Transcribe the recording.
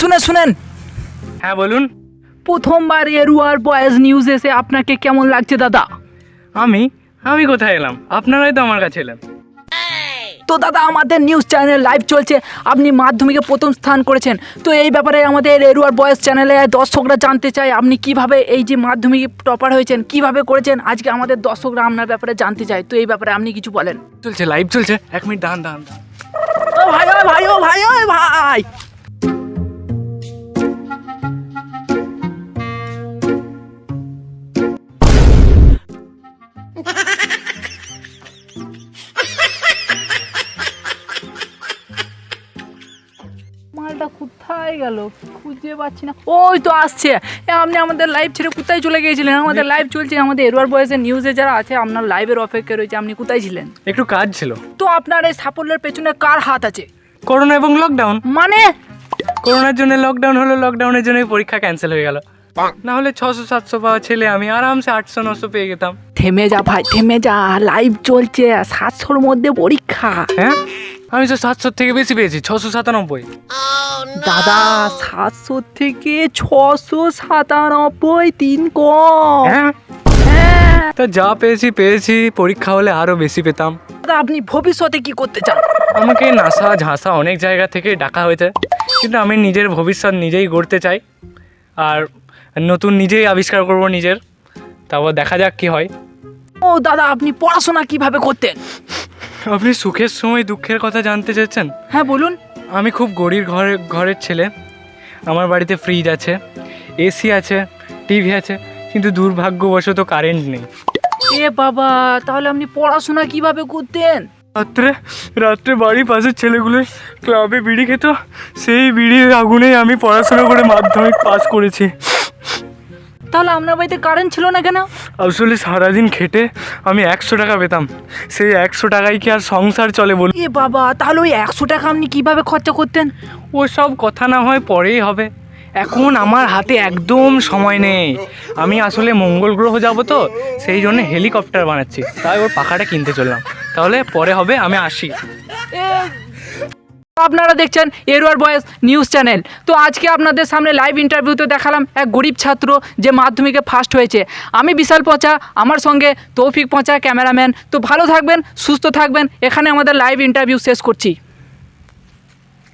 শুনেন শুনেন। হ্যাঁ বলুন। প্রথমবার এরুয়ার বয়েজ নিউজ এসে আপনাকে কেমন লাগছে দাদা? আমি? আমি কোথায় এলাম? আপনারাই তো আমার কাছে এলেন। তো দাদা আমাদের নিউজ চ্যানেল লাইভ চলছে। আপনি মাধ্যমিকে প্রথম স্থান করেছেন। তো এই ব্যাপারে আমাদের এরুয়ার বয়েস চ্যানেলে দর্শকরা জানতে চায় আপনি কীভাবে এই যে মাধ্যমিক টপার হয়েছেন কীভাবে করেছেন? আজকে আমাদের দর্শকরা আপনার ব্যাপারে জানতে চায়। তো এই ব্যাপারে আপনি কিছু বলেন। চলছে লাইভ চলছে। এক মিনিট দাঁড়ান দাঁড়ান। ও ভাই ও ভাই ও ভাই ও ভাই। মালটা কোথায় গেল? খুঁজে পাচ্ছি না। ওই তো আসছে। আপনি আমাদের লাইভ ছেড়ে কোথায় চলে গিয়েছিলেন? আমাদের লাইভ চলছে আমাদের এরওয়ার বয়েসের নিউজে যারা আছে আপনার লাইভের অপেক্ষা রয়েছে আপনি কোথায় ছিলেন? একটু কাজ ছিল। তো আপনার এই সাফল্যের পেছনে কার হাত আছে? করোনা এবং লকডাউন মানে? করোনার জন্য লকডাউন হলো লকডাউনের জন্য পরীক্ষা ক্যান্সেল হয়ে গেল। না হলে ছশো সাতশো পাওয়া ছেলে আমি আরামসে আটশো নশো পেয়ে যেতাম। থেমে যা ভাই থেমে যা। লাইভ চলছে সাতশোর মধ্যে পরীক্ষা। হ্যাঁ? আমি তো সাতশোর থেকে বেশি পেয়েছি ছশো সাতানব্বই। দাদা সাতশো থেকে ছশো সাতানব্বই তিন কম। হ্যাঁ? হ্যাঁ। তা যা পেয়েছি পেয়েছি। পরীক্ষা হলে আরও বেশি পেতাম। দাদা আপনি ভবিষ্যতে কি করতে চান? আমাকে নাসা ঝাঁসা অনেক জায়গা থেকে ডাকা হয়েছে। কিন্তু আমি নিজের ভবিষ্যৎ নিজেই গড়তে চাই। আর নতুন নিজেই আবিষ্কার করব নিজের। তারপর দেখা যাক কি হয়। ও দাদা আপনি পড়াশোনা কীভাবে করতেন? আপনি সুখের সময় দুঃখের কথা জানতে চাচ্ছেন হ্যাঁ বলুন। আমি খুব গরিব ঘরের ঘরের ছেলে। আমার বাড়িতে ফ্রিজ আছে এসি আছে টিভি আছে কিন্তু দুর্ভাগ্যবশত কারেন্ট নেই। এ বাবা তাহলে আপনি পড়াশোনা কীভাবে করতেন? রাত্রে রাত্রে বাড়ির পাশের ছেলেগুলো ক্লাবে বিড়ি খেত সেই বিড়ির আগুনেই আমি পড়াশোনা করে মাধ্যমিক পাস করেছি। তাহলে আপনার বাড়িতে কারেন্ট ছিল না কেন? আসলে সারাদিন খেটে আমি একশো টাকা পেতাম। সেই একশো টাকায় কি আর সংসার চলে বল এ বাবা তাহলে ওই একশো টাকা আপনি কীভাবে খরচা করতেন? ও সব কথা না হয় পরেই হবে। এখন আমার হাতে একদম সময় নেই। আমি আসলে মঙ্গল গ্রহ যাব তো সেই জন্য হেলিকপ্টার বানাচ্ছি। তাই ওর পাখাটা কিনতে চললাম। তাহলে পরে হবে আমি আসি। আপনারা দেখছেন এরুয়ার বয়েস নিউজ চ্যানেল। তো আজকে আপনাদের সামনে লাইভ ইন্টারভিউতে দেখালাম এক গরিব ছাত্র যে মাধ্যমিকে ফার্স্ট হয়েছে। আমি বিশাল পচা, আমার সঙ্গে তৌফিক পচা, ক্যামেরাম্যান। তো ভালো থাকবেন, সুস্থ থাকবেন। এখানে আমাদের লাইভ ইন্টারভিউ শেষ করছি।